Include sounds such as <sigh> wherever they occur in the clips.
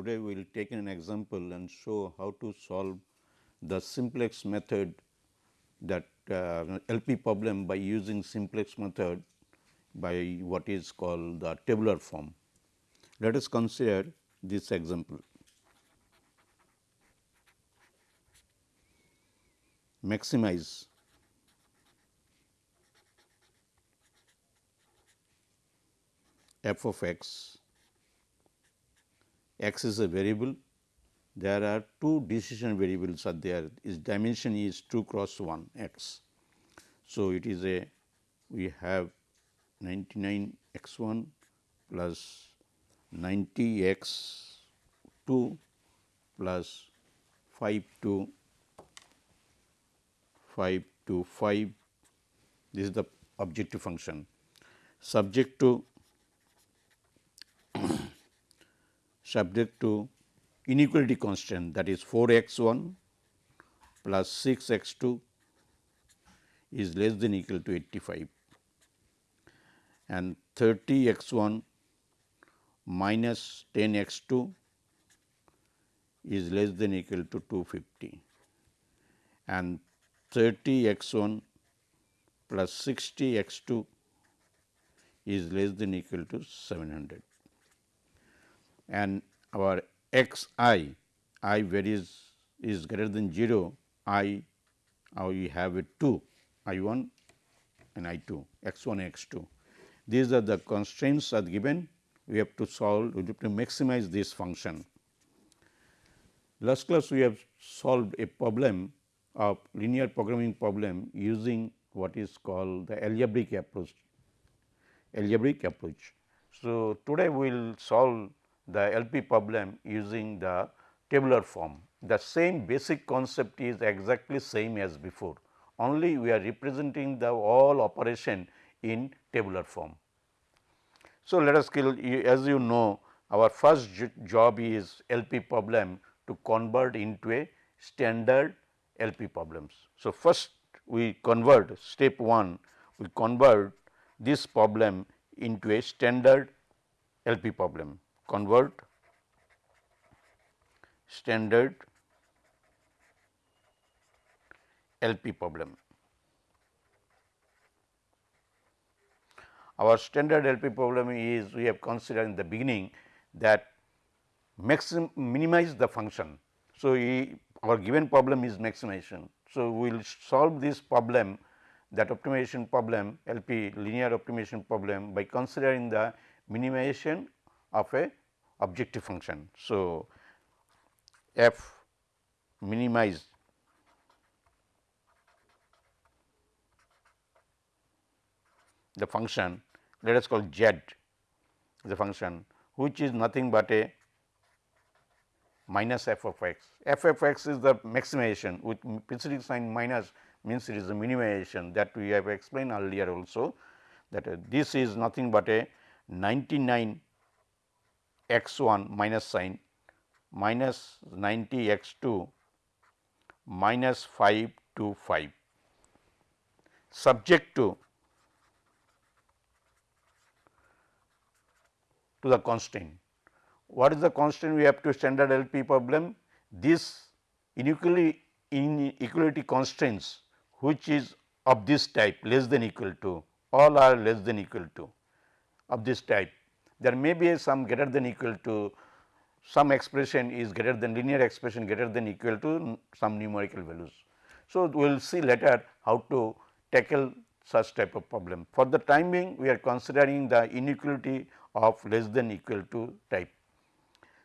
today we will take an example and show how to solve the simplex method that uh, LP problem by using simplex method by what is called the tabular form. Let us consider this example. Maximize f of x, x is a variable, there are two decision variables are there, its dimension is 2 cross 1 x. So, it is a we have 99 x 1 plus 90 x 2 plus 5 to 5 to 5 this is the objective function. Subject to subject to inequality constant that is 4 x 1 plus 6 x 2 is less than equal to 85 and 30 x 1 minus 10 x 2 is less than equal to 250 and 30 x 1 plus 60 x 2 is less than equal to 700 and our x i, i varies is greater than 0, i we have a 2 i 1 and i 2 x 1 x 2. These are the constraints are given we have to solve we have to maximize this function. Last class we have solved a problem of linear programming problem using what is called the algebraic approach algebraic approach. So, today we will solve the LP problem using the tabular form. The same basic concept is exactly same as before, only we are representing the all operation in tabular form. So, let us kill as you know our first job is LP problem to convert into a standard LP problems. So, first we convert step 1 we convert this problem into a standard LP problem convert standard LP problem. Our standard LP problem is we have considered in the beginning that maximum minimize the function. So, we, our given problem is maximization. So, we will solve this problem that optimization problem LP linear optimization problem by considering the minimization of a objective function. So, f minimize the function let us call z the function which is nothing but a minus f of x. f of x is the maximization with preceding sign minus means it is a minimization that we have explained earlier also that uh, this is nothing but a 99 x 1 minus sign minus 90 x 2 minus 5 to 5 subject to to the constraint. What is the constraint we have to standard LP problem? This inequality in inequality constraints which is of this type less than equal to all are less than equal to of this type there may be some greater than equal to some expression is greater than linear expression greater than equal to some numerical values. So, we will see later how to tackle such type of problem. For the time being we are considering the inequality of less than equal to type.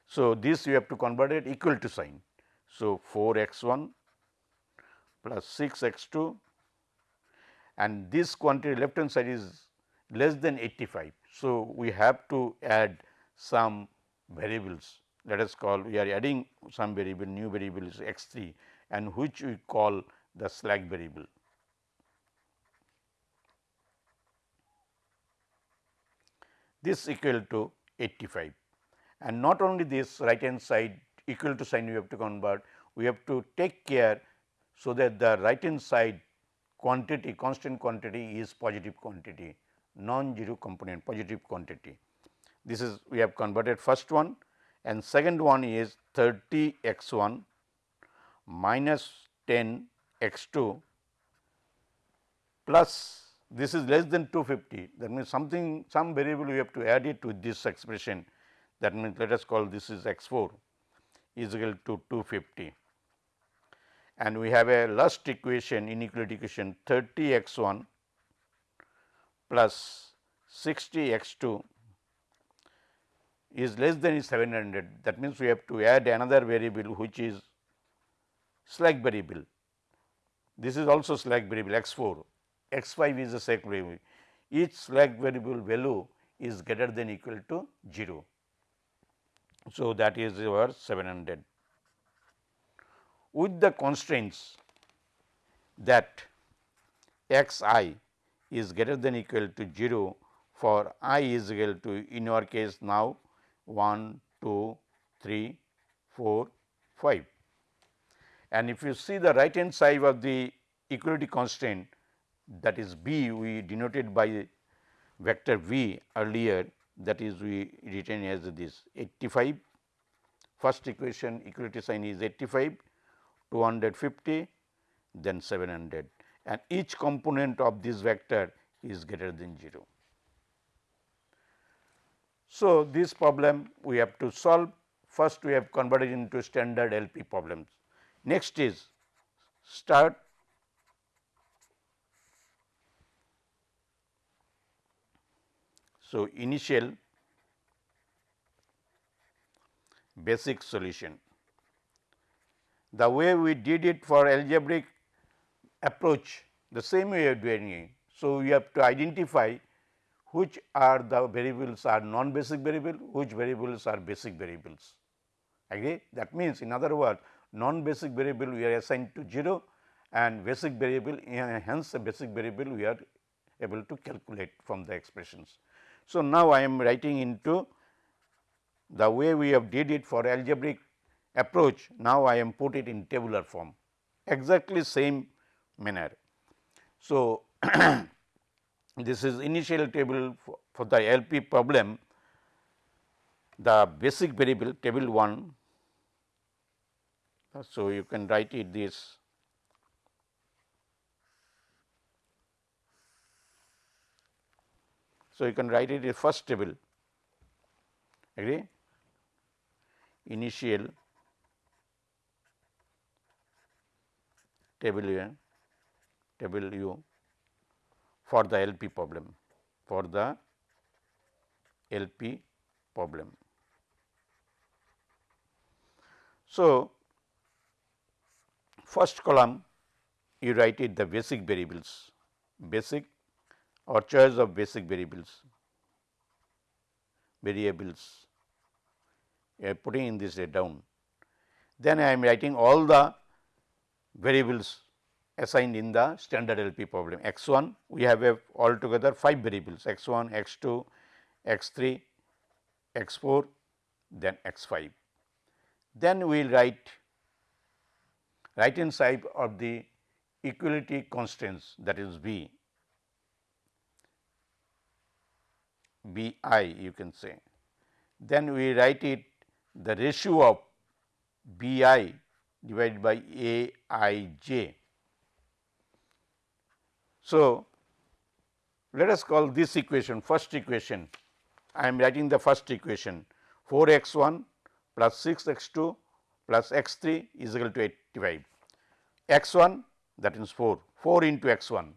So, this you have to convert it equal to sign. So, 4 x 1 plus 6 x 2 and this quantity left hand side is less than 85. So, we have to add some variables let us call we are adding some variable new variable is x 3 and which we call the slack variable. This equal to 85 and not only this right hand side equal to sign we have to convert we have to take care so that the right hand side quantity constant quantity is positive quantity non-zero component positive quantity. This is we have converted first one and second one is 30 x 1 minus 10 x 2 plus this is less than 250 that means something some variable we have to add it to this expression. That means let us call this is x 4 is equal to 250 and we have a last equation inequality equation 30 x 1 plus 60 x 2 is less than 700 that means we have to add another variable which is slack variable. This is also slack variable x 4, x 5 is a slack variable. Each slack variable value is greater than equal to 0. So, that is our 700. With the constraints that x i is greater than equal to 0 for i is equal to in our case now 1, 2, 3, 4, 5. And if you see the right hand side of the equality constraint that is B we denoted by vector V earlier that is we written as this 85 first equation equality sign is 85 250 then 700 and each component of this vector is greater than 0. So, this problem we have to solve first we have converted into standard LP problems. Next is start So, initial basic solution. The way we did it for algebraic approach the same way of doing it. So, we have to identify which are the variables are non-basic variable, which variables are basic variables. Agree? That means, in other words, non-basic variable we are assigned to 0 and basic variable eh, hence a basic variable we are able to calculate from the expressions. So, now I am writing into the way we have did it for algebraic approach, now I am put it in tabular form exactly same manner. So, <clears throat> this is initial table for, for the LP problem, the basic variable table 1. So, you can write it this. So, you can write it in first table. Agree? Initial table u table u for the LP problem for the LP problem. So, first column you write it the basic variables basic or choice of basic variables variables I am putting in this down. Then I am writing all the variables assigned in the standard LP problem. X 1 we have a altogether 5 variables x 1, x 2, x 3, x 4 then x 5. Then we will write right hand side of the equality constraints that is B, B i you can say. Then we write it the ratio of B i divided by A i j so, let us call this equation first equation. I am writing the first equation. 4 x 1 plus 6 x 2 plus x 3 is equal to 85 x 1 that means 4 4 into x 1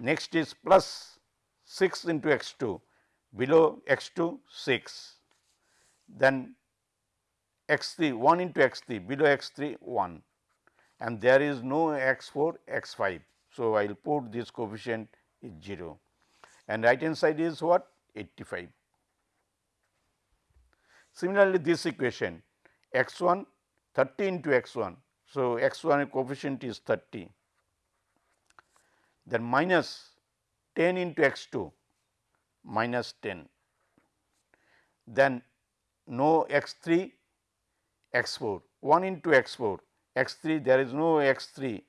next is plus 6 into x 2 below x 2 6 then x 3 1 into x 3 below x 3 1 and there is no x 4 x 5 so, I will put this coefficient is 0 and right hand side is what? 85. Similarly, this equation x 1 30 into x 1. So, x 1 coefficient is 30 then minus 10 into x 2 minus 10 then no x 3 x 4 1 into x 4 x 3 there is no x 3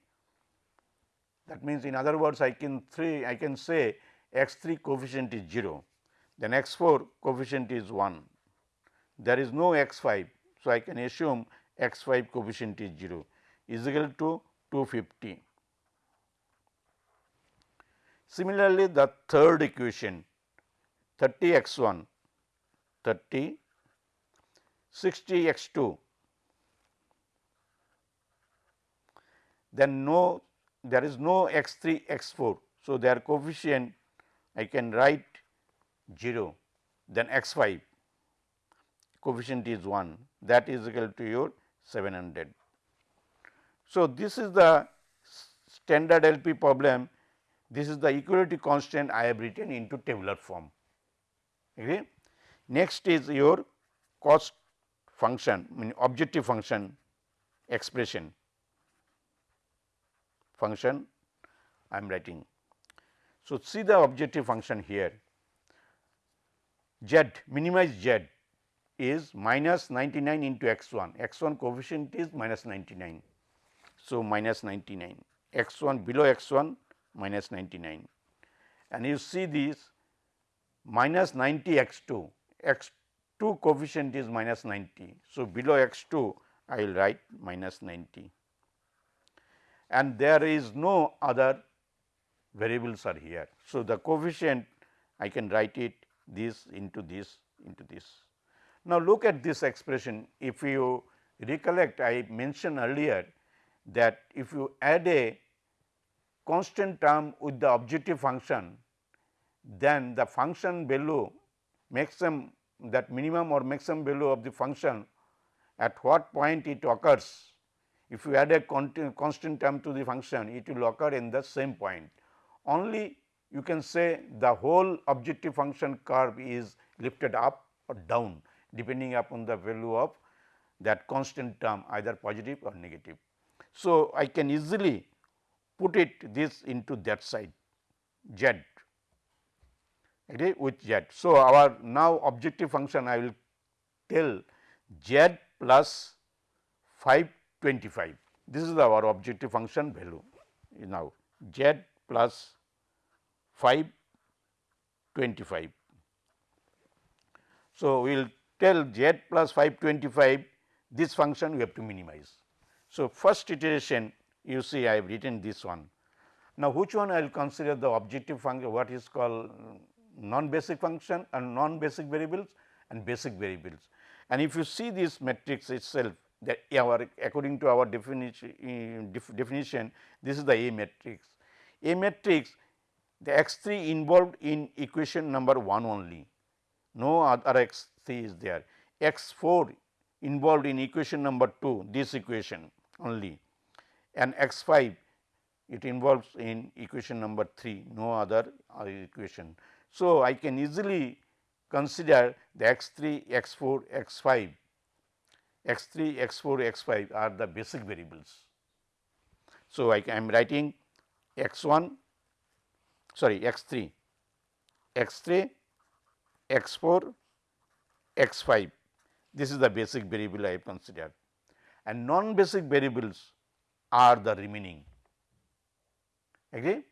that means, in other words I can 3 I can say x 3 coefficient is 0, then x 4 coefficient is 1. there is no x 5. So, I can assume x 5 coefficient is 0 is equal to 250. Similarly, the third equation 30 x 1 30 60 x 2 then no there is no x 3 x 4. So, their coefficient I can write 0 then x 5 coefficient is 1 that is equal to your 700. So, this is the standard LP problem this is the equality constant I have written into tabular form. Okay. Next is your cost function mean objective function expression function I am writing. So, see the objective function here z minimize z is minus 99 into x 1 x 1 coefficient is minus 99. So, minus 99 x 1 below x 1 minus 99 and you see this minus 90 x 2 x 2 coefficient is minus 90. So, below x 2 I will write minus 90 and there is no other variables are here. So, the coefficient I can write it this into this into this. Now, look at this expression if you recollect I mentioned earlier that if you add a constant term with the objective function then the function value maximum that minimum or maximum value of the function at what point it occurs. If you add a constant term to the function, it will occur in the same point. Only you can say the whole objective function curve is lifted up or down depending upon the value of that constant term either positive or negative. So, I can easily put it this into that side z agree with z. So, our now objective function I will tell z plus 525 this is our objective function value now z plus 525. So, we will tell z plus 525 this function we have to minimize. So, first iteration you see I have written this one. Now, which one I will consider the objective function what is called mm, non basic function and non basic variables and basic variables. And if you see this matrix itself that our according to our definition, definition this is the A matrix. A matrix the x 3 involved in equation number 1 only, no other x 3 is there. x 4 involved in equation number 2 this equation only and x 5 it involves in equation number 3 no other uh, equation. So, I can easily consider the x 3, x 4, x 5, x 3, x 4, x 5 are the basic variables. So, I am writing x 1 sorry x 3, x 3, x 4, x 5 this is the basic variable I have considered and non basic variables are the remaining agree.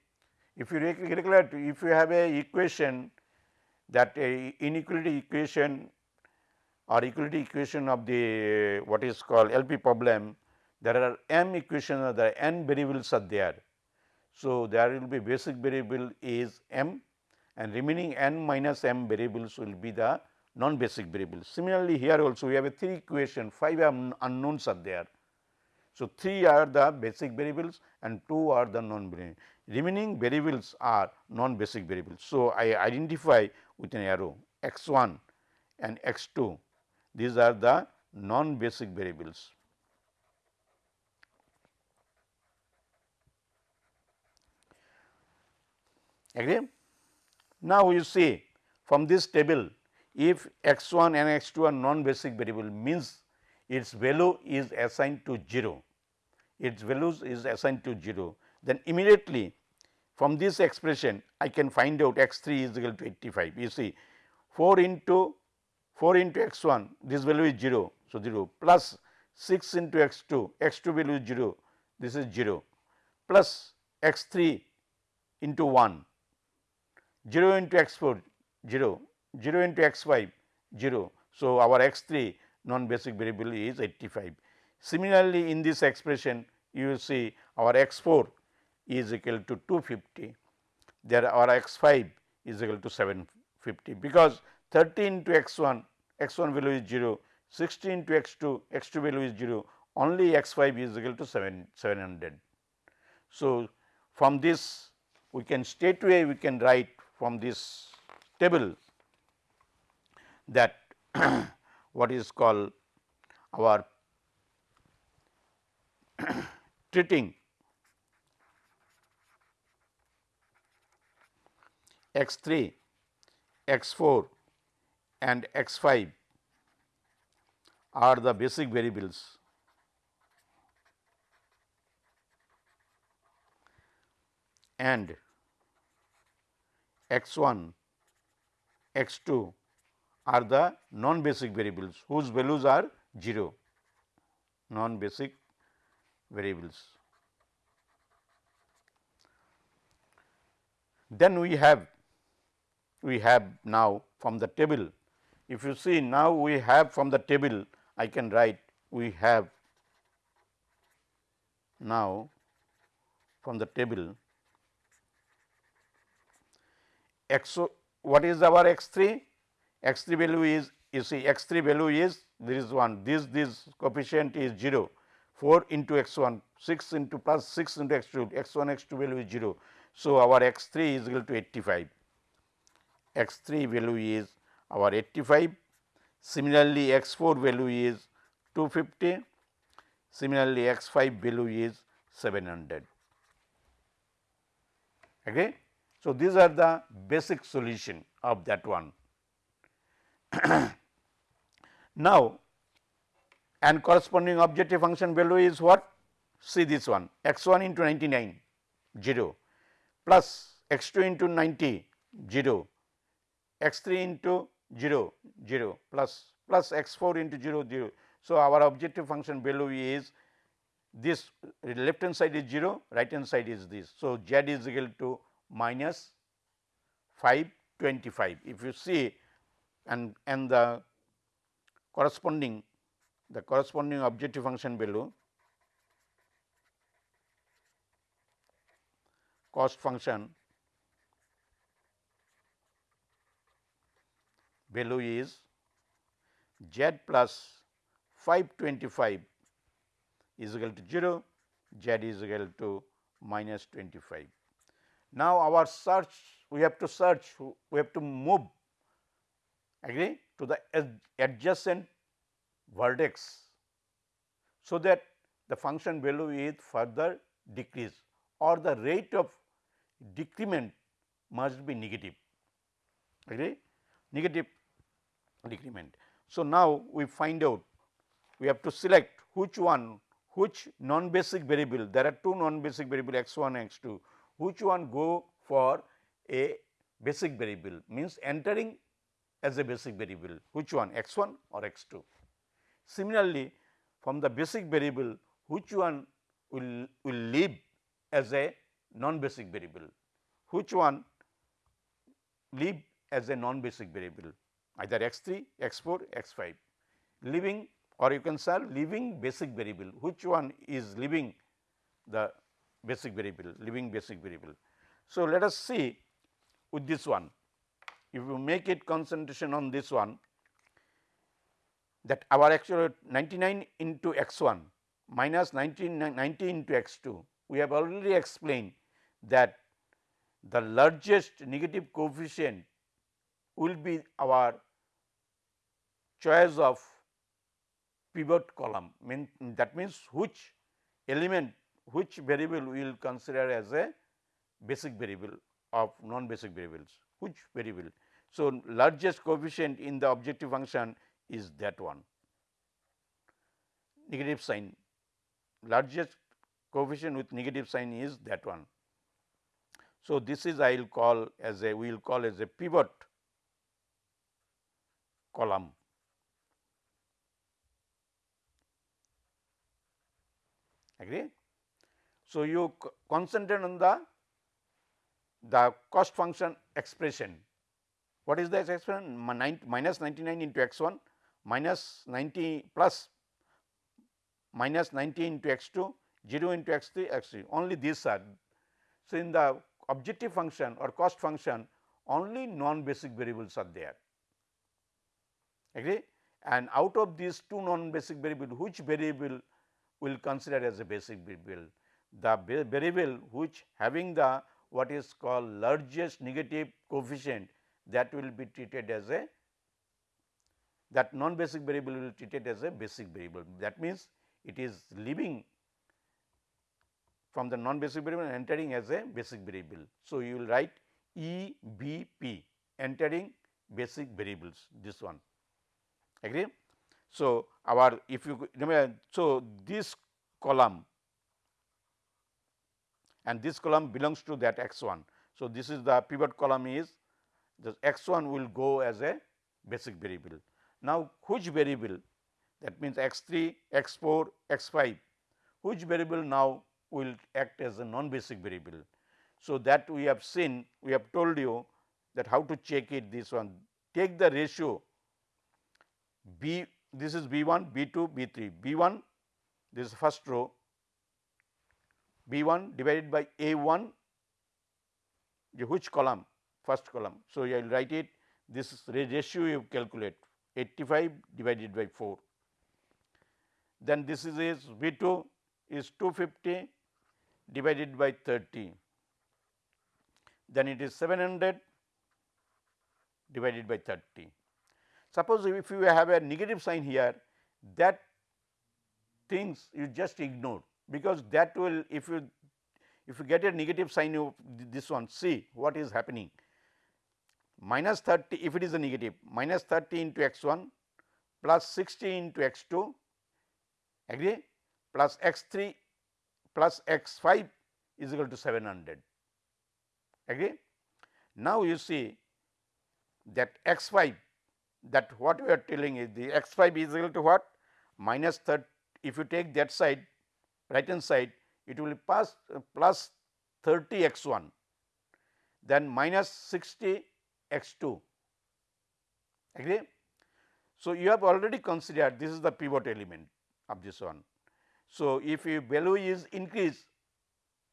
If you recollect if you have a equation that a inequality equation or equality equation of the uh, what is called LP problem there are m equations or uh, the n variables are there so, there will be basic variable is m and remaining n minus m variables will be the non basic variables. Similarly, here also we have a 3 equation 5 unknowns are there. So, 3 are the basic variables and 2 are the non variables. Remaining variables are non basic variables. So, I identify with an arrow x 1 and x 2 these are the non basic variables. Agree? Now, you see from this table if x 1 and x 2 are non basic variable means its value is assigned to 0, its values is assigned to 0, then immediately from this expression I can find out x 3 is equal to 85. You see 4 into 4 into x 1 this value is 0. So, 0 plus 6 into x 2 x 2 value is 0 this is 0 plus x 3 into 1 0 into x 4 0, 0 into x 5 0. So, our x 3 non basic variable is 85. Similarly, in this expression you will see our x 4 is equal to 250, there our x 5 is equal to 750, because 30 to x 1, x 1 value is 0, 16 to x 2, x 2 value is 0, only x 5 is equal to 7, 700. So, from this we can straightway we can write from this table that <coughs> what is called our <coughs> treating x 3, x 4 and x 5 are the basic variables and x 1, x 2 are the non basic variables whose values are 0 non basic variables. Then we have we have now from the table if you see now we have from the table I can write we have. Now from the table x what is our x 3 x 3 value is you see x 3 value is there is 1 this this coefficient is 0 4 into x 1 6 into plus 6 into x 2 x 1 x 2 value is 0. So, our x 3 is equal to 85 x 3 value is our 85 similarly x 4 value is 250 similarly x 5 value is 700 okay? So these are the basic solution of that one. <clears throat> Now and corresponding objective function value is what? See this one x 1 into 99 0 plus x 2 into 90 0 x 3 into 0 0 plus plus x 4 into 0 0. So, our objective function below is this left hand side is 0 right hand side is this. So, z is equal to minus 525 if you see and and the corresponding the corresponding objective function below cost function value is z plus 525 is equal to 0, z is equal to minus 25. Now, our search we have to search we have to move agree to the adjacent vertex. So, that the function value is further decreased or the rate of decrement must be negative agree negative decrement. So, now we find out we have to select which one which non basic variable there are two non basic variable x 1 x 2 which one go for a basic variable means entering as a basic variable which one x 1 or x 2. Similarly, from the basic variable which one will, will leave as a non basic variable, which one leave as a non basic variable either x 3, x 4, x 5 leaving or you can solve leaving basic variable. Which one is leaving the basic variable leaving basic variable. So, let us see with this one. If you make it concentration on this one that our actual 99 into x 1 minus 19 90 into x 2 we have already explained that the largest negative coefficient will be our choice of pivot column mean that means which element which variable we will consider as a basic variable of non basic variables which variable. So, largest coefficient in the objective function is that one negative sign largest coefficient with negative sign is that one. So, this is I will call as a we will call as a pivot column. Agree? So, you concentrate on the the cost function expression. What is the expression minus 99 into x 1 minus 90 plus minus 90 into x 2 0 into x 3 x 3 only these are. So, in the objective function or cost function only non basic variables are there agree and out of these two non basic variable which variable will consider as a basic variable the variable which having the what is called largest negative coefficient that will be treated as a that non basic variable will be treated as a basic variable that means it is leaving from the non basic variable and entering as a basic variable. So, you will write E B P entering basic variables this one agree. So, our if you remember so this column and this column belongs to that x 1. So, this is the pivot column is the x 1 will go as a basic variable. Now, which variable that means x 3, x 4, x 5 which variable now will act as a non basic variable. So, that we have seen we have told you that how to check it this one take the ratio b this is b 1 b 2 b 3 b 1 this is first row. B 1 divided by a 1 which column? First column. So, I will write it. This ratio you calculate. 85 divided by 4 then this is, is V 2 is 250 divided by 30, then it is 700 divided by 30. Suppose if you have a negative sign here that things you just ignore because that will if you if you get a negative sign of this one see what is happening. Minus 30 if it is a negative minus 30 into x 1 plus 60 into x 2 agree? Plus x 3 plus x 5 is equal to 700 agree. Now, you see that x 5 that what we are telling is the x 5 is equal to what minus 30 if you take that side right hand side it will pass uh, plus 30 x 1 then minus 60 x 2 agree. So, you have already considered this is the pivot element of this one. So, if a value is increased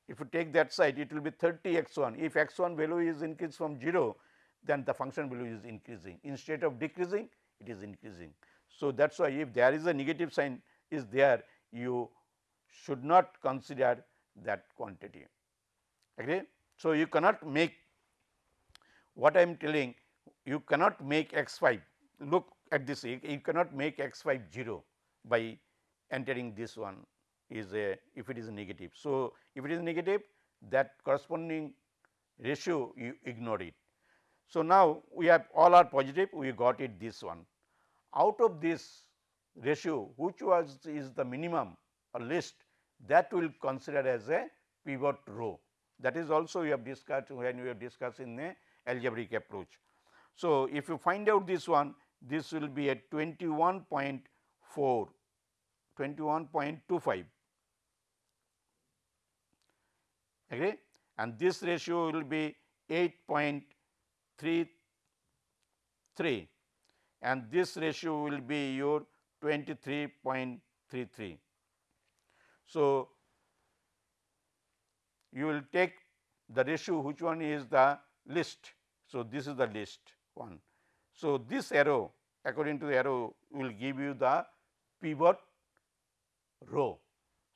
if you take that side it will be 30 x 1 if x 1 value is increased from 0 then the function value is increasing instead of decreasing it is increasing. So, that is why if there is a negative sign is there you should not consider that quantity agree. So, you cannot make what I am telling you cannot make x 5 look at this you cannot make x 5 0 by entering this one is a if it is negative. So, if it is negative that corresponding ratio you ignore it. So, now we have all are positive we got it this one. Out of this ratio which was is the minimum or least that will consider as a pivot row that is also we have discussed when we have discussed in the algebraic approach. So, if you find out this one this will be at 21.4 21.25 agree and this ratio will be 8.33 and this ratio will be your 23.33. So, you will take the ratio which one is the list. So, this is the list one. So, this arrow according to the arrow will give you the pivot row.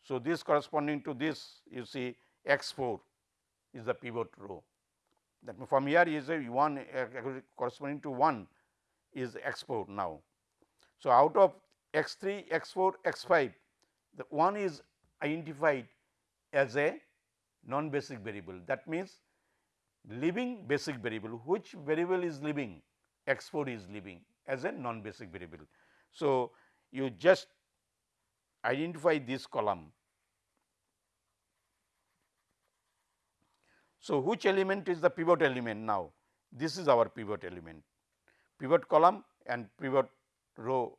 So, this corresponding to this you see x 4 is the pivot row that from here is a 1 uh, corresponding to 1 is x 4 now. So, out of x 3, x 4, x 5 the one is identified as a non basic variable that means leaving basic variable which variable is leaving x 4 is leaving as a non basic variable. So, you just identify this column. So, which element is the pivot element now? This is our pivot element. Pivot column and pivot row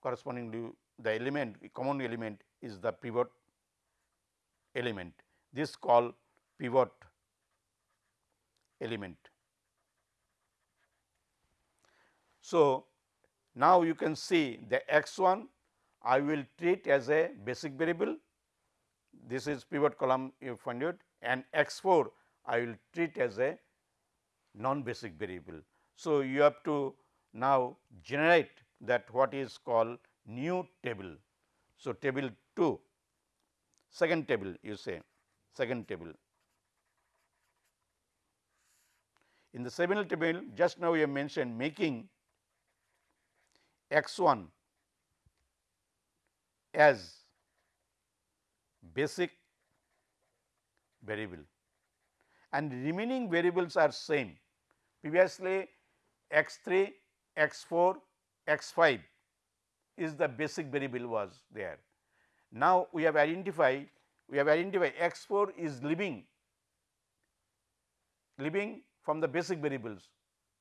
corresponding to the element common element is the pivot element. This called pivot element. So, Now, you can see the x 1 I will treat as a basic variable, this is pivot column you find it and x 4 I will treat as a non basic variable. So, you have to now generate that what is called new table. So, table 2 second table you say second table. In the second table just now we have mentioned making x 1 as basic variable and remaining variables are same. Previously x 3, x 4, x 5 is the basic variable was there. Now, we have identified we have identified x 4 is living living from the basic variables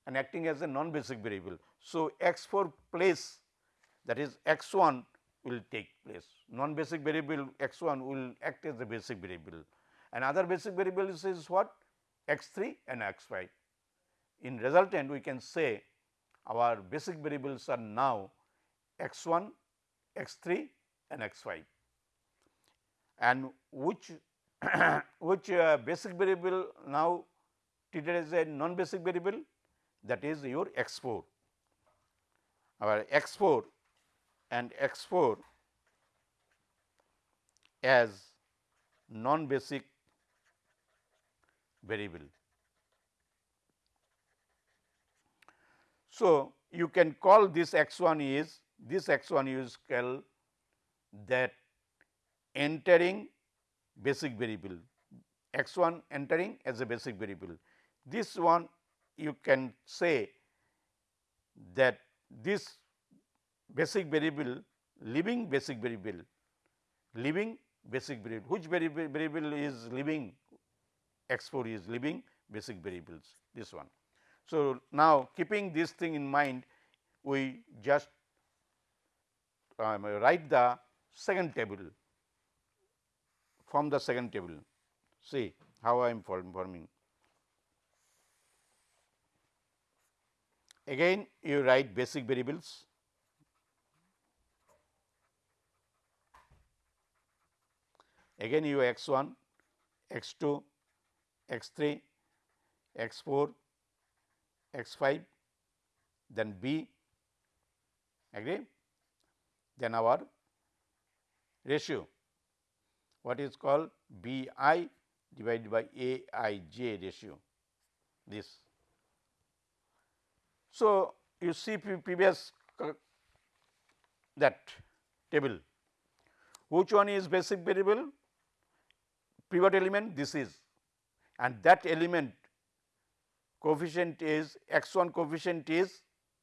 and acting as a non basic variable. So, x 4 place that is x 1 will take place non basic variable x 1 will act as the basic variable and other basic variable is what x 3 and x 5. In resultant we can say our basic variables are now x 1, x 3 and x 5 and which <coughs> which uh, basic variable now treated as a non basic variable that is your x 4. Our x 4 and x 4 as non basic variable. So, you can call this x 1 is this x 1 is called that entering basic variable x 1 entering as a basic variable. This one you can say that this basic variable living basic variable living basic variable which variable is living x 4 is living basic variables this one. So, now keeping this thing in mind we just um, write the second table from the second table. See how I am forming. Again you write basic variables. Again you x 1, x 2, x 3, x 4, x 5, then b. Agree, then our ratio. What is called B i divided by A i j ratio. This. So, you see previous that table. Which one is basic variable? Pivot element this is and that element coefficient is x 1 coefficient is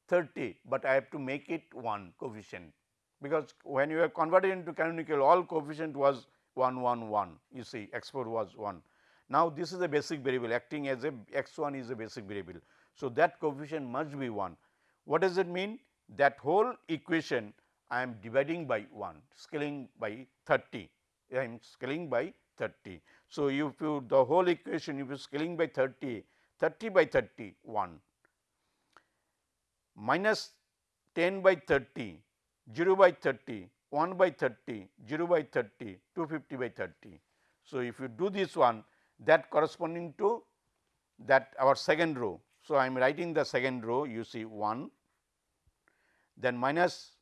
30, but I have to make it 1 coefficient because when you are converted into canonical all coefficient was 1 1 1 you see x 4 was 1. Now, this is a basic variable acting as a x 1 is a basic variable. So, that coefficient must be 1. What does it mean? That whole equation I am dividing by 1 scaling by 30 I am scaling by 30. So, if you the whole equation if you scaling by 30 30 by 30 1 minus 10 by 30 0 by 30 1 by 30, 0 by 30, 250 by 30. So, if you do this one that corresponding to that our second row. So, I am writing the second row you see 1 then minus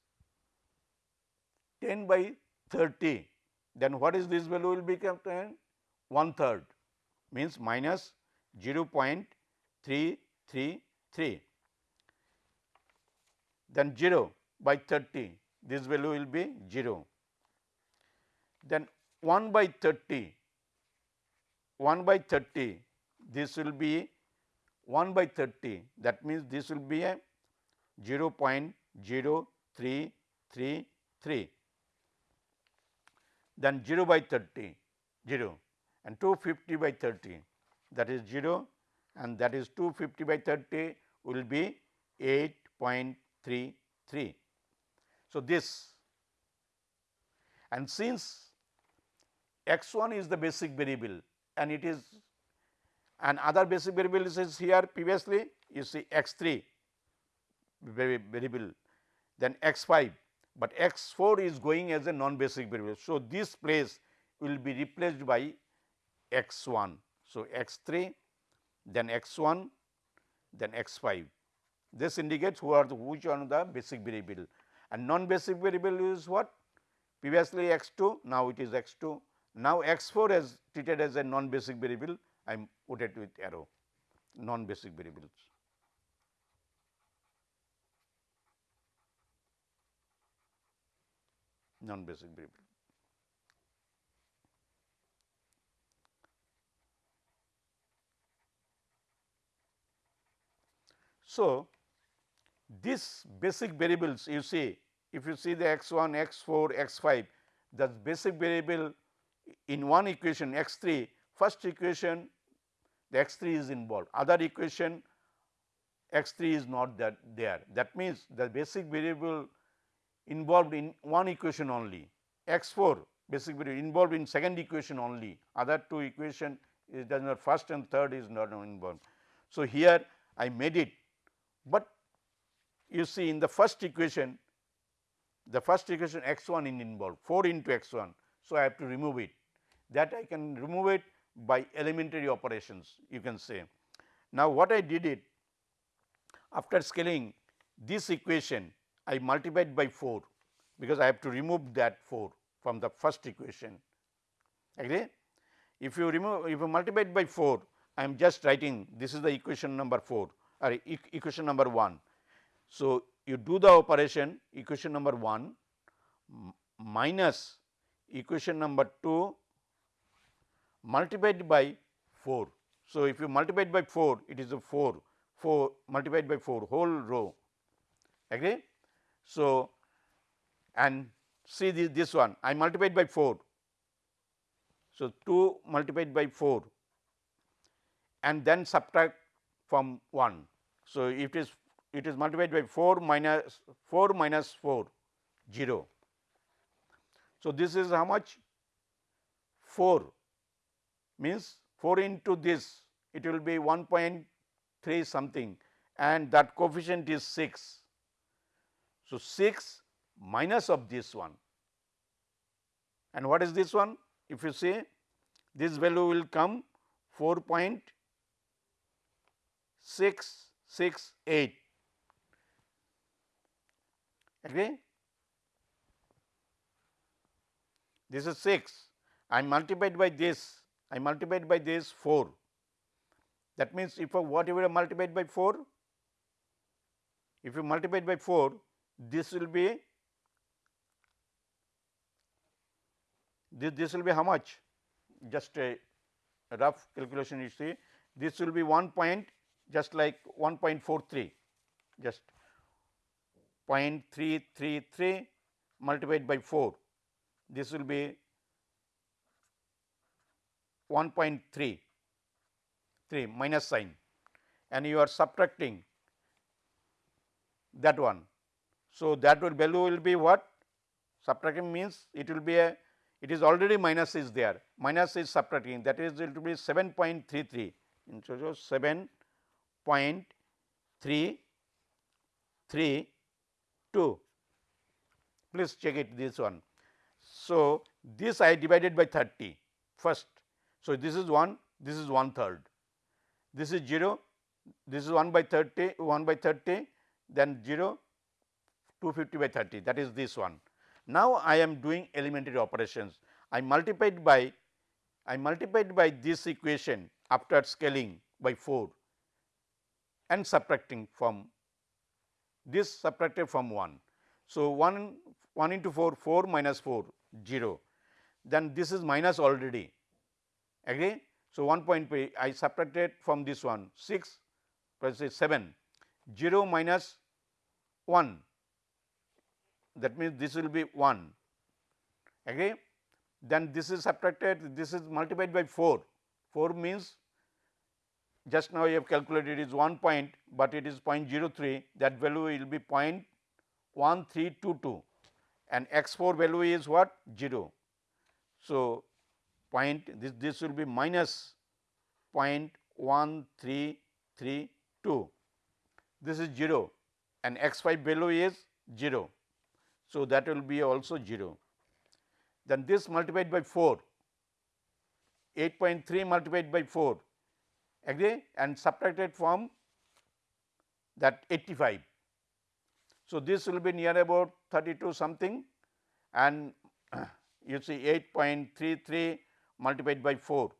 10 by 30 then what is this value will become 1 third means minus 0.333 then 0 by 30 this value will be 0. Then 1 by 30, 1 by 30 this will be 1 by 30 that means this will be a 0 0.0333 then 0 by 30 0 and 250 by 30 that is 0 and that is 250 by 30 will be 8.33. So, this and since x 1 is the basic variable and it is and other basic variable is here previously you see x 3 variable then x 5, but x 4 is going as a non basic variable. So, this place will be replaced by x 1. So, x 3 then x 1 then x 5. This indicates who are the which one the basic variable and non basic variable is what previously x 2 now it is x 2 now x 4 is treated as a non basic variable I am put it with arrow non basic variables. Non basic variable. So, these basic variables you see if you see the x 1, x 4, x 5 the basic variable in one equation x 3 first equation the x 3 is involved other equation x 3 is not that there that means the basic variable involved in one equation only x 4 basic variable involved in second equation only other two equation is does not first and third is not involved. So, here I made it, but you see in the first equation the first equation x 1 is involved 4 into x 1. So, I have to remove it that I can remove it by elementary operations you can say. Now, what I did it after scaling this equation I multiplied by 4 because I have to remove that 4 from the first equation agree. If you remove if you multiply by 4 I am just writing this is the equation number 4 or e equation number 1. So, you do the operation equation number 1 minus equation number 2 multiplied by 4. So, if you multiply by 4 it is a 4 4 multiplied by 4 whole row agree. So, and see this, this one I multiplied by 4. So, 2 multiplied by 4 and then subtract from 1. So, it is it is multiplied by 4 minus 4 minus 4 0. So, this is how much 4 means 4 into this it will be 1.3 something and that coefficient is 6. So, 6 minus of this one. And what is this one? If you say this value will come 4.668 agree. This is 6 I multiplied by this. I multiplied by this 4 that means if whatever I multiplied by 4 if you multiply by 4 this will be this, this will be how much? Just a rough calculation you see. This will be 1 point just like 1.43 just 0.333 multiplied by 4 this will be 1.3 3 minus sign. And you are subtracting that one. So, that will value will be what? Subtracting means it will be a it is already minus is there. Minus is subtracting. That is it will be 7.33 so 7.332 please check it this one. So, this I divided by 30 first. So, this is 1 this is one third. This is 0 this is 1 by 30 1 by 30 then 0 250 by 30 that is this one. Now, I am doing elementary operations I multiplied by I multiplied by this equation after scaling by 4 and subtracting from this subtracted from 1. So, 1 1 into 4 4 minus 4 0 then this is minus already agree. So, 1.3 I subtracted from this one 6 plus 7 0 minus 1 that means this will be 1 agree then this is subtracted this is multiplied by 4 4 means just now you have calculated is 1 point, but it is 0.03 that value will be 0.1322 and x 4 value is what? 0. So, point this this will be minus 0.1332 this is 0 and x 5 value is 0. So, that will be also 0. Then this multiplied by 4, 8.3 multiplied by 4 agree and subtracted from that 85. So, this will be near about 32 something and <clears throat> you see 8.33 multiplied by 4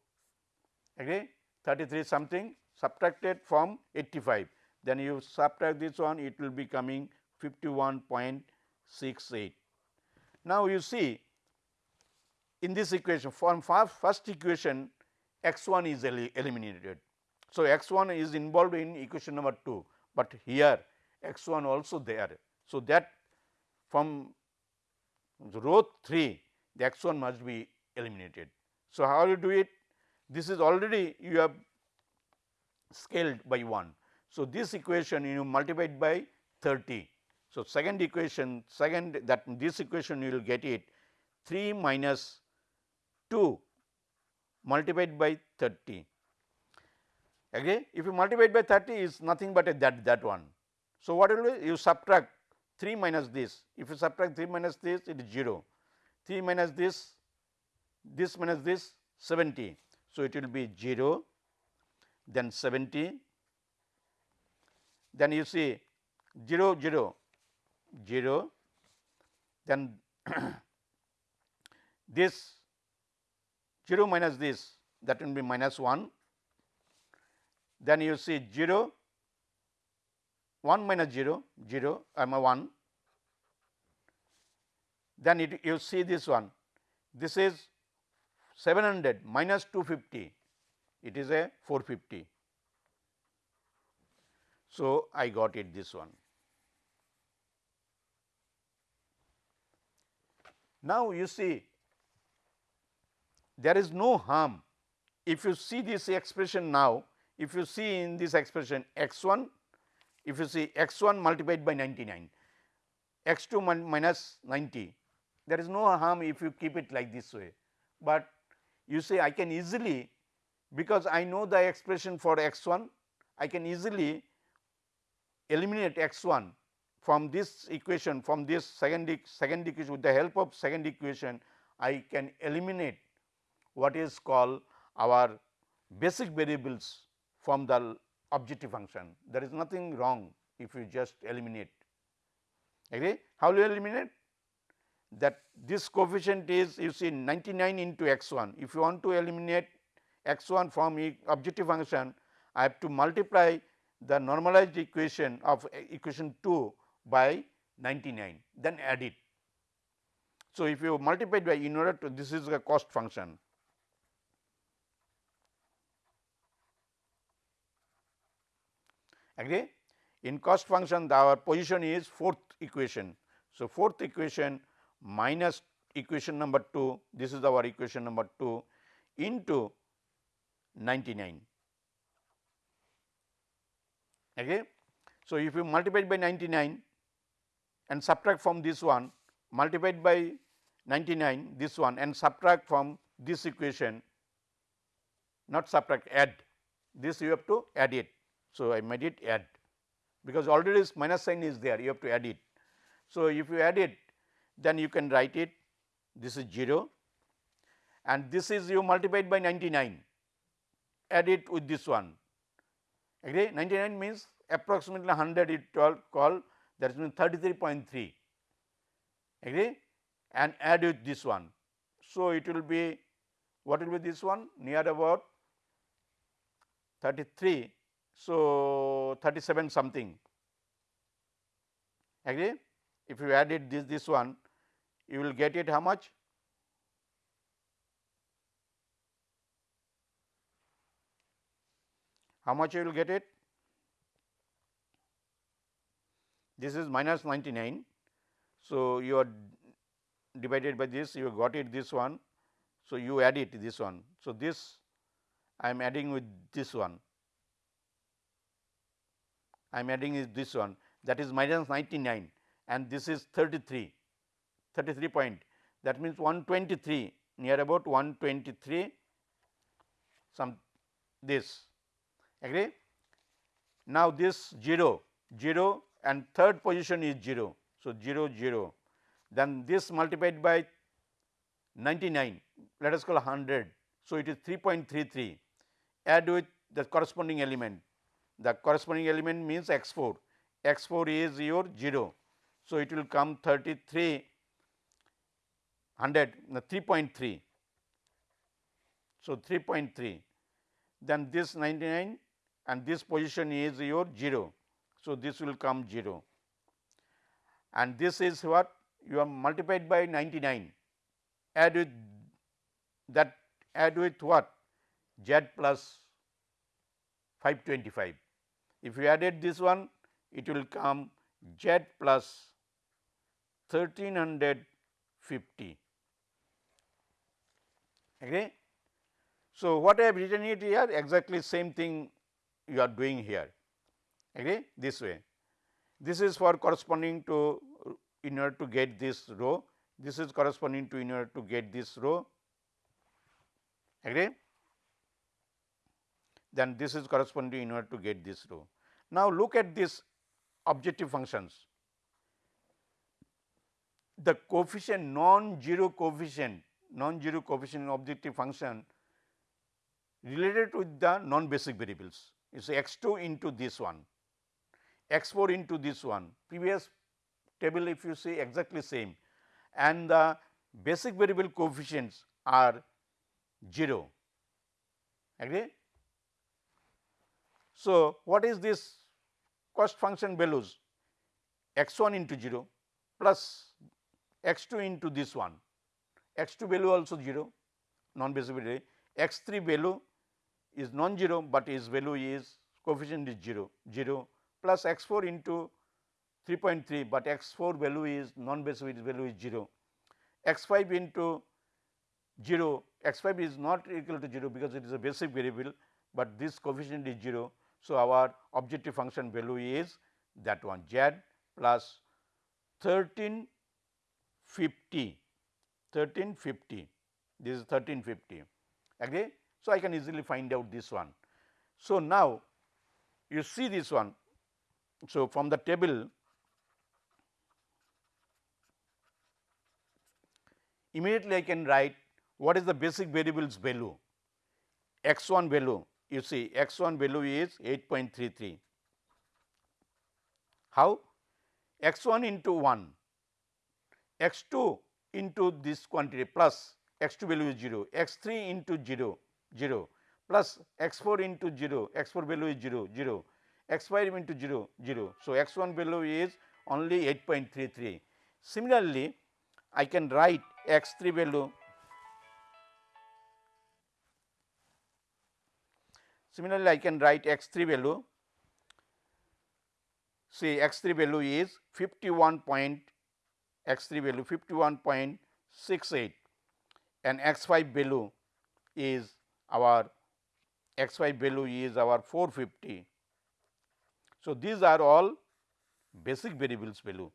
agree 33 something subtracted from 85 then you subtract this one it will be coming 51.68. Now, you see in this equation from first equation x 1 is eliminated. So, x 1 is involved in equation number 2, but here x 1 also there. So, that from row 3 the x 1 must be eliminated. So, how you do it? This is already you have scaled by 1. So, this equation you multiply by 30. So, second equation second that this equation you will get it 3 minus 2 multiplied by 30. Again if you multiply by 30 is nothing but a that that one. So, what will you subtract 3 minus this if you subtract 3 minus this it is 0 3 minus this this minus this 70. So, it will be 0 then 70 then you see 0 0 0 then <clears throat> this 0 minus this that will be minus 1 then you see 0 1 minus 0 0 I am a 1 then it, you see this one this is 700 minus 250 it is a 450. So, I got it this one. Now, you see there is no harm. If you see this expression now if you see in this expression x 1 if you see x 1 multiplied by 99 x 2 minus 90 there is no harm if you keep it like this way, but you say I can easily because I know the expression for x 1 I can easily eliminate x 1 from this equation from this second second equation with the help of second equation I can eliminate what is called our basic variables from the objective function. There is nothing wrong if you just eliminate. Agree? How will you eliminate? That this coefficient is you see 99 into x 1. If you want to eliminate x 1 from objective function, I have to multiply the normalized equation of eh, equation 2 by 99, then add it. So, if you multiply by in order to this is a cost function. Agree? In cost function our position is fourth equation. So, fourth equation minus equation number 2 this is our equation number 2 into 99. Okay. So, if you multiply by 99 and subtract from this one multiplied by 99 this one and subtract from this equation not subtract add. This you have to add it. So, I made it add. Because already this minus sign is there you have to add it. So, if you add it then you can write it this is 0 and this is you multiplied by 99 add it with this one. Agree? 99 means approximately 100 it call that means 33.3 agree and add with this one. So, it will be what will be this one near about 33. So, 37 something agree if you add it this this one you will get it how much how much you will get it? This is minus 99. So, you are divided by this you got it this one. So, you add it this one. So, this I am adding with this one I am adding is this one that is minus 99 and this is 33 33 point that means 123 near about 123 some this agree. Now, this 0 0 and third position is 0. So, 0 0 then this multiplied by 99 let us call 100. So, it is 3.33 add with the corresponding element the corresponding element means x 4 x 4 is your 0. So, it will come 33 100 3.3. So, 3.3 then this 99 and this position is your 0. So, this will come 0 and this is what you are multiplied by 99 add with that add with what? Z plus 525. If you added this one it will come z plus 1350 agree. So, what I have written it here exactly same thing you are doing here agree this way. This is for corresponding to in order to get this row, this is corresponding to in order to get this row agree. Then this is corresponding in order to get this row. Now, look at this objective functions. The coefficient non-zero coefficient non-zero coefficient objective function related with the non-basic variables is x 2 into this one, x 4 into this one, previous table if you see exactly same. And the basic variable coefficients are 0 agree. So, what is this cost function values? X 1 into 0 plus x 2 into this one. X 2 value also 0 non basic value. X 3 value is non-zero, but its value is coefficient is 0 0 plus x 4 into 3.3, but x 4 value is non-basic value is 0 x 5 into 0 x 5 is not equal to 0 because it is a basic variable, but this coefficient is 0. So, our objective function value is that one z plus 1350 1350 this is 1350 agree. So, I can easily find out this one. So, now you see this one. So, from the table immediately I can write what is the basic variables value. X 1 value you see x 1 value is 8.33. How? x 1 into 1 x 2 into this quantity plus x 2 value is 0, x 3 into 0, 0 plus x 4 into 0, x 4 value is 0, 0, x 5 into 0, 0. So, x 1 value is only 8.33. Similarly, I can write x 3 value Similarly, I can write x 3 value see x 3 value is 51 point x 3 value 51.68 and x 5 value is our x 5 value is our 450. So, these are all basic variables value.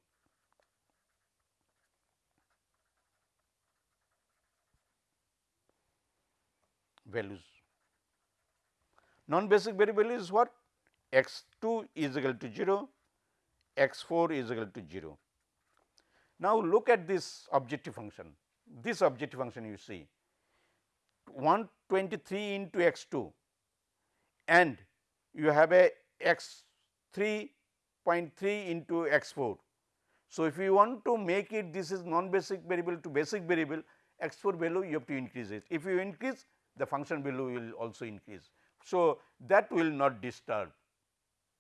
values. Non-basic variable is what? x 2 is equal to 0, x 4 is equal to 0. Now, look at this objective function, this objective function you see 123 into x 2 and you have a x 3.3 into x 4. So, if you want to make it this is non basic variable to basic variable x 4 value you have to increase it. If you increase the function value will also increase. So, that will not disturb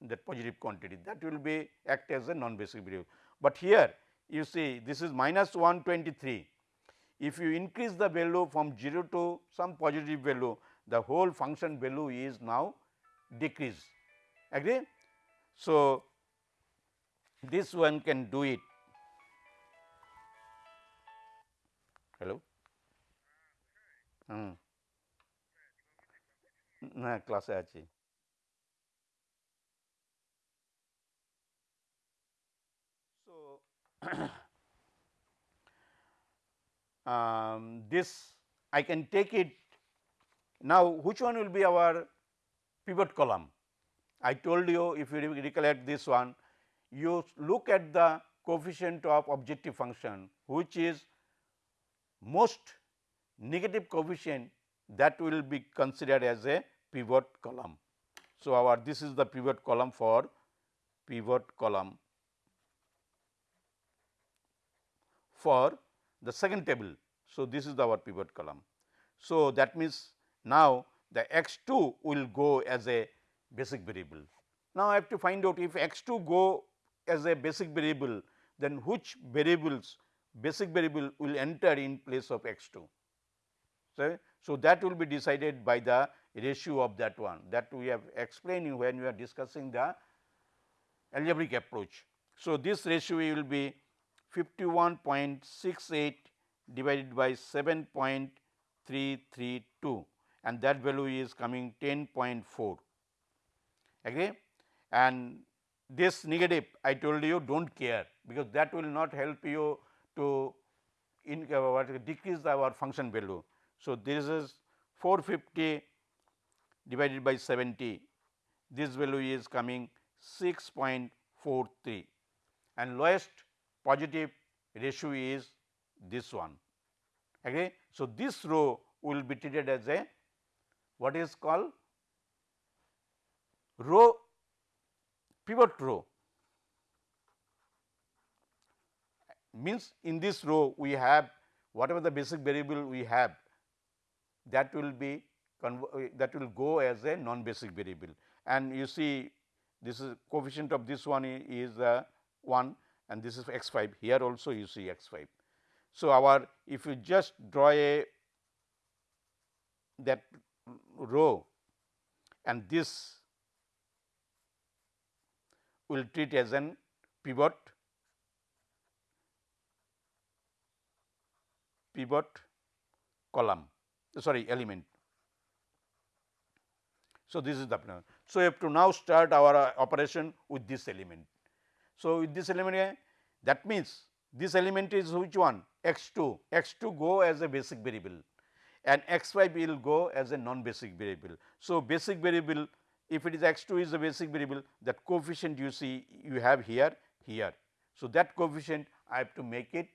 that positive quantity that will be act as a non basic variable. But here you see this is minus 123. If you increase the value from 0 to some positive value, the whole function value is now decreased. Agree? So, this one can do it. Hello? Hmm. না ক্লাসে আছি so <clears throat> um, this I can take it now which one will be our pivot column I told you if you recollect this one you look at the coefficient of objective function which is most negative coefficient that will be considered as a pivot column. So, our this is the pivot column for pivot column for the second table. So, this is our pivot column. So, that means now the x 2 will go as a basic variable. Now, I have to find out if x 2 go as a basic variable then which variables basic variable will enter in place of x 2. So, so that will be decided by the ratio of that one that we have explained when we are discussing the algebraic approach. So, this ratio will be 51.68 divided by 7.332 and that value is coming 10.4 agree and this negative I told you do not care because that will not help you to in, uh, decrease our function value. So, this is 450 divided by 70 this value is coming 6.43 and lowest positive ratio is this one. Okay. So, this row will be treated as a what is called row pivot row. Means in this row we have whatever the basic variable we have that will be that will go as a non basic variable. And you see this is coefficient of this one is uh, 1 and this is x 5 here also you see x 5. So, our if you just draw a that row and this will treat as an pivot pivot column sorry element. So, this is the plan. So, we have to now start our uh, operation with this element. So, with this element uh, that means this element is which one x 2 x 2 go as a basic variable and x 5 will go as a non basic variable. So, basic variable if it is x 2 is a basic variable that coefficient you see you have here here. So, that coefficient I have to make it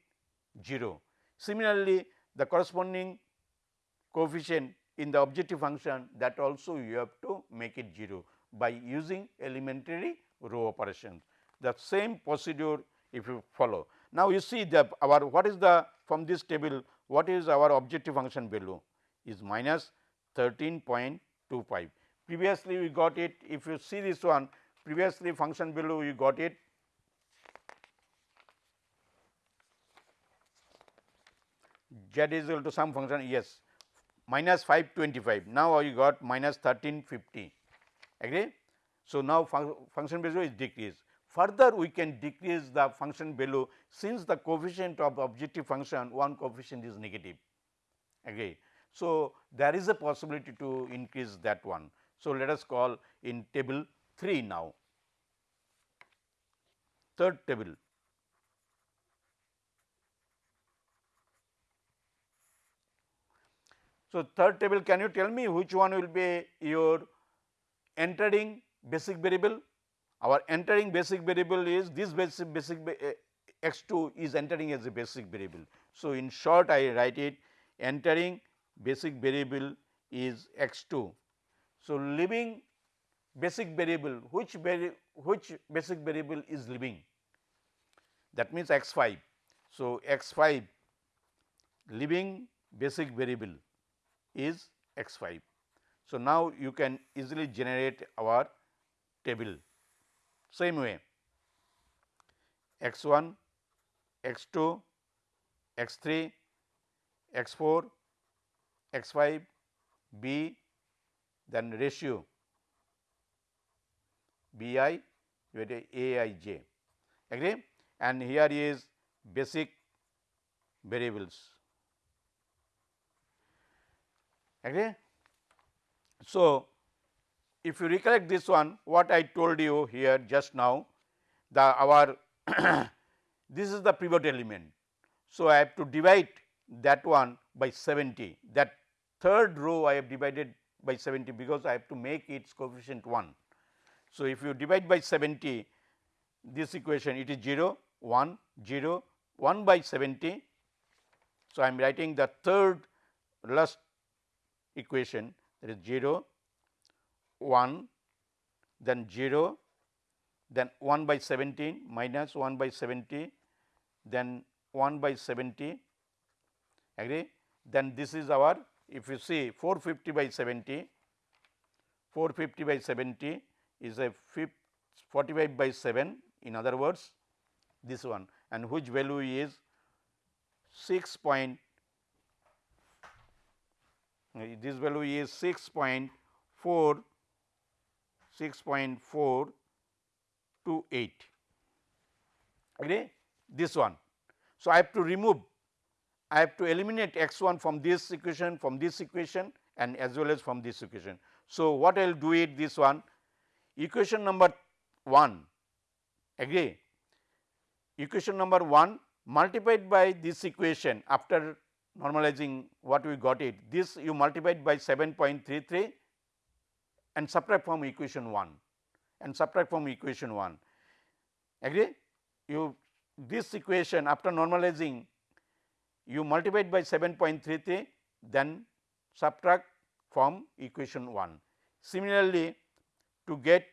0. Similarly, the corresponding coefficient in the objective function that also you have to make it 0 by using elementary row operations. The same procedure if you follow. Now, you see the our what is the from this table what is our objective function value is minus 13.25. Previously, we got it. If you see this one previously function below we got it. Z is equal to some function yes. Minus 525 now you got minus 1350 agree. So, now fun function value is decreased. Further we can decrease the function value since the coefficient of objective function one coefficient is negative. Agree. So, there is a possibility to increase that one. So, let us call in table 3 now third table So, third table can you tell me which one will be your entering basic variable? Our entering basic variable is this basic, basic uh, x 2 is entering as a basic variable. So, in short I write it entering basic variable is x 2. So, leaving basic variable which vari which basic variable is leaving that means x 5. So, x 5 leaving basic variable is x 5. So, now you can easily generate our table same way x 1, x 2, x 3, x 4, x 5, b then ratio b i with a i j agree and here is basic variables agree. So, if you recollect this one what I told you here just now the our <coughs> this is the pivot element. So, I have to divide that one by 70 that third row I have divided by 70 because I have to make its coefficient 1. So, if you divide by 70 this equation it is 0 1 0 1 by 70. So, I am writing the third last equation that is 0 1 then 0 then 1 by 17 minus 1 by 70 then 1 by 70 agree then this is our if you see 450 by 70 450 by 70 is a 45 by 7 in other words this one and which value is 6 point this value is 6.4 6.428 agree this one. So, I have to remove I have to eliminate x 1 from this equation from this equation and as well as from this equation. So, what I will do it this one? Equation number 1 agree equation number 1 multiplied by this equation after normalizing what we got it. This you multiplied by 7.33 and subtract from equation 1 and subtract from equation 1 agree? You this equation after normalizing you multiplied by 7.33 then subtract from equation 1. Similarly, to get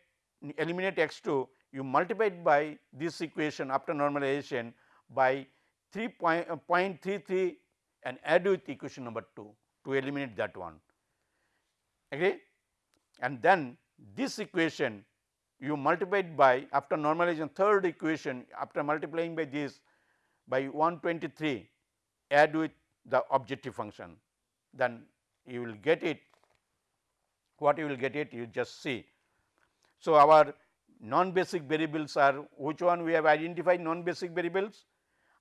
eliminate x 2 you multiplied by this equation after normalization by 3.33 uh, and add with equation number 2 to eliminate that one. Agree? And then this equation you multiplied by after normalization third equation after multiplying by this by 123 add with the objective function then you will get it. What you will get it you just see. So, our non basic variables are which one we have identified non basic variables?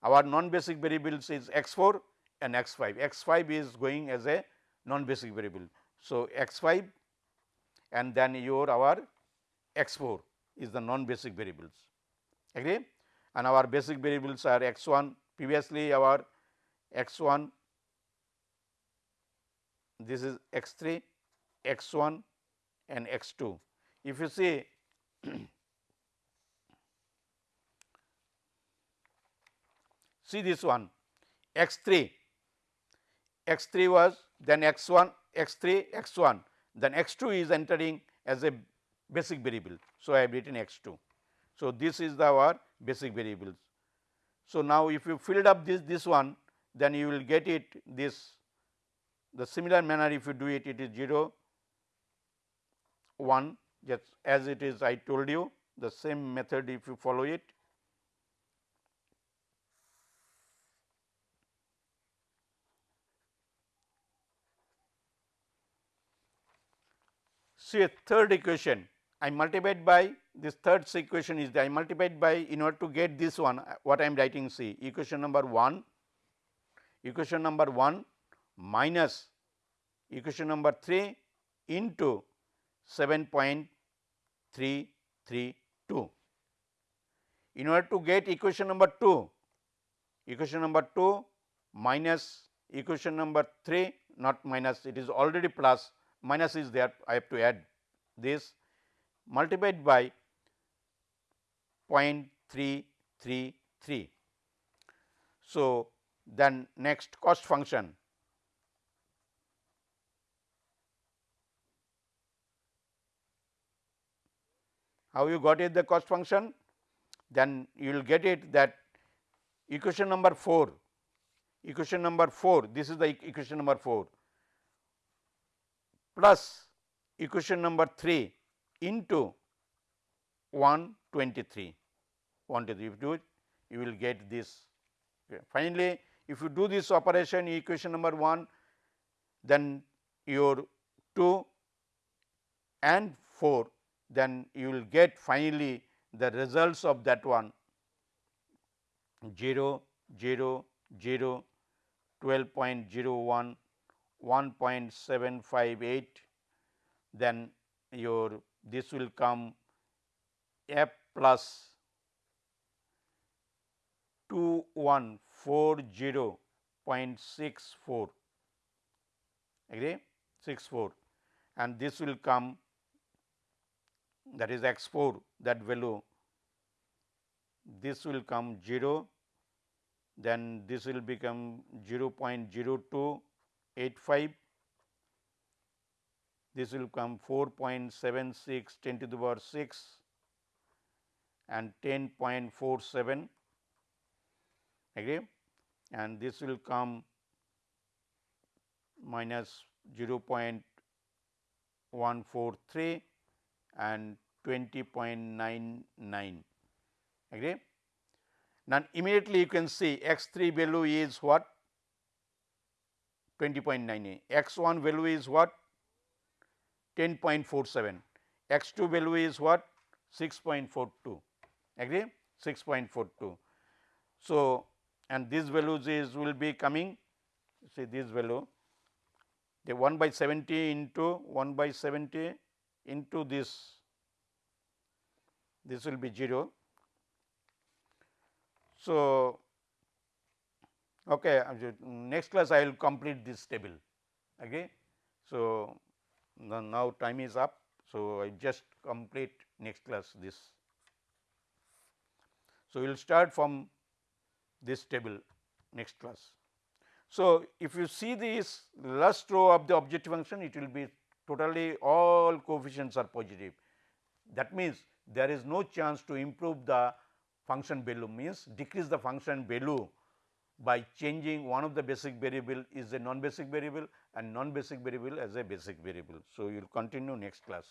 Our non basic variables is x 4 and x 5 x 5 is going as a non basic variable. So, x 5 and then your our x 4 is the non basic variables. Agree? And our basic variables are x 1 previously our x 1 this is x 3 x 1 and x 2. If you see <clears throat> see this one x 3 x 3 was then x 1 x 3 x 1 then x 2 is entering as a basic variable. So, I have written x 2. So, this is the our basic variables. So, now if you filled up this this one then you will get it this the similar manner if you do it it is 0 1 just as it is I told you the same method if you follow it. See a third equation I multiplied by this third equation is I multiplied by in order to get this one uh, what I am writing see equation number 1 equation number 1 minus equation number 3 into 7.332. In order to get equation number 2, equation number 2 minus equation number 3 not minus it is already plus minus is there I have to add this multiplied by 0.333. So, then next cost function. How you got it the cost function? Then you will get it that equation number 4 equation number 4 this is the equation number 4 plus equation number 3 into 123 123 if you do it you will get this. Finally if you do this operation equation number 1 then your 2 and 4 then you will get finally the results of that one. 0 0 0 12.01 1.758 then your this will come f plus 2140.64 agree? 64 and this will come that is x 4 that value. This will come 0, then this will become 0.0285, this will come 4.76 10 to the power 6 and 10.47 agree and this will come minus 0.143 and 20.99 agree. Now, immediately you can see x 3 value is what? 20.98, x 1 value is what? 10.47, x 2 value is what? 6.42 agree? 6.42. So, and these values is will be coming see this value the 1 by 70 into 1 by 70 into this this will be 0. So, okay, next class I will complete this table. Okay. So, now time is up. So, I just complete next class this. So, we will start from this table next class. So, if you see this last row of the objective function it will be totally all coefficients are positive. That means, there is no chance to improve the function value means decrease the function value by changing one of the basic variable is a non basic variable and non basic variable as a basic variable. So, you will continue next class.